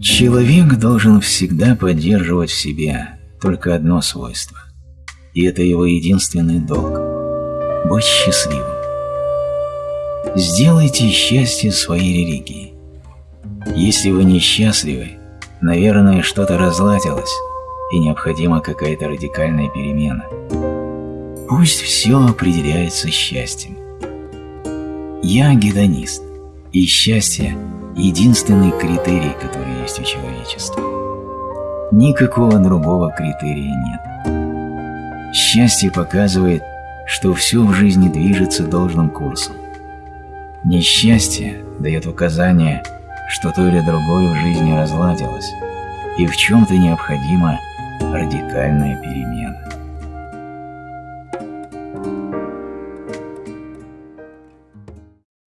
Человек должен всегда поддерживать в себе только одно свойство, и это его единственный долг – быть счастливым. Сделайте счастье своей религией. Если вы несчастливы, наверное, что-то разладилось, и необходима какая-то радикальная перемена. Пусть все определяется счастьем. Я гедонист, и счастье – единственный критерий, который есть у человечества. Никакого другого критерия нет. Счастье показывает, что все в жизни движется должным курсом. Несчастье дает указание, что то или другое в жизни разладилось, и в чем-то необходима радикальная перемена.